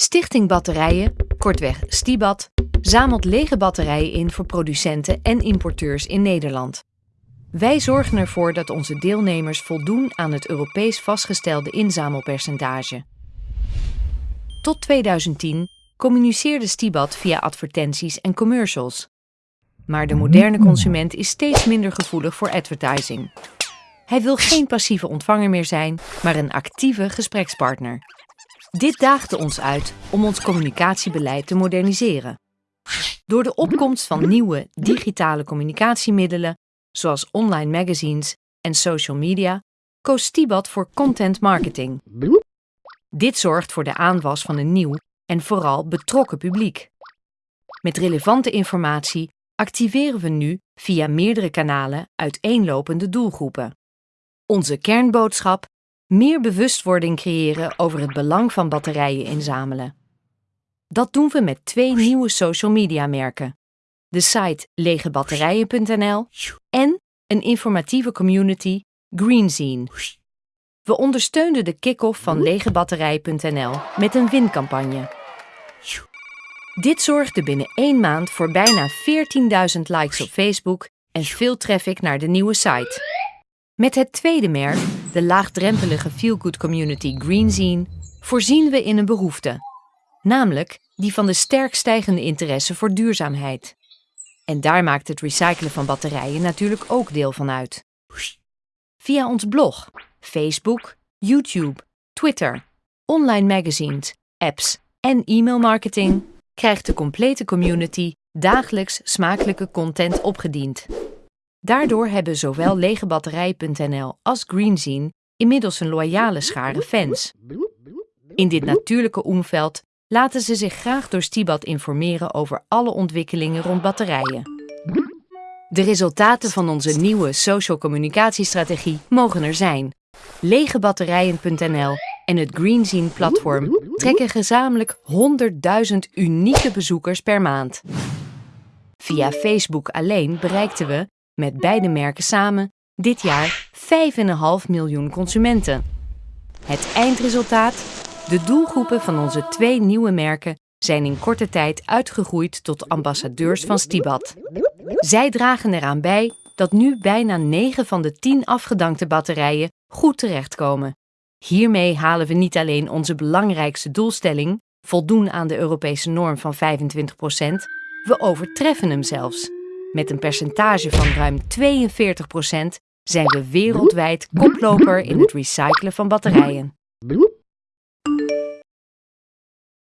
Stichting Batterijen, kortweg Stibat, zamelt lege batterijen in voor producenten en importeurs in Nederland. Wij zorgen ervoor dat onze deelnemers voldoen aan het Europees vastgestelde inzamelpercentage. Tot 2010 communiceerde Stibat via advertenties en commercials. Maar de moderne consument is steeds minder gevoelig voor advertising. Hij wil geen passieve ontvanger meer zijn, maar een actieve gesprekspartner. Dit daagde ons uit om ons communicatiebeleid te moderniseren. Door de opkomst van nieuwe digitale communicatiemiddelen, zoals online magazines en social media, koos Stibat voor content marketing. Dit zorgt voor de aanwas van een nieuw en vooral betrokken publiek. Met relevante informatie activeren we nu via meerdere kanalen uiteenlopende doelgroepen. Onze kernboodschap: meer bewustwording creëren over het belang van batterijen inzamelen. Dat doen we met twee nieuwe social media merken: de site legebatterijen.nl en een informatieve community Greenzine. We ondersteunen de kick-off van legebatterij.nl met een wincampagne. Dit zorgde binnen één maand voor bijna 14.000 likes op Facebook en veel traffic naar de nieuwe site. Met het tweede merk, de laagdrempelige feel-good community Greenzine, voorzien we in een behoefte, namelijk die van de sterk stijgende interesse voor duurzaamheid. En daar maakt het recyclen van batterijen natuurlijk ook deel van uit. Via ons blog, Facebook, YouTube, Twitter, online magazines, apps en e-mailmarketing krijgt de complete community dagelijks smakelijke content opgediend. Daardoor hebben zowel legebatterij.nl als Greenzine inmiddels een loyale schare fans. In dit natuurlijke omveld laten ze zich graag door Stibat informeren over alle ontwikkelingen rond batterijen. De resultaten van onze nieuwe social communicatiestrategie mogen er zijn. Legebatterijen.nl en het Greenzine-platform trekken gezamenlijk 100.000 unieke bezoekers per maand. Via Facebook alleen bereikten we, met beide merken samen, dit jaar 5,5 miljoen consumenten. Het eindresultaat? De doelgroepen van onze twee nieuwe merken zijn in korte tijd uitgegroeid tot ambassadeurs van Stibat. Zij dragen eraan bij dat nu bijna 9 van de 10 afgedankte batterijen goed terechtkomen. Hiermee halen we niet alleen onze belangrijkste doelstelling, voldoen aan de Europese norm van 25%, we overtreffen hem zelfs. Met een percentage van ruim 42% zijn we wereldwijd koploper in het recyclen van batterijen.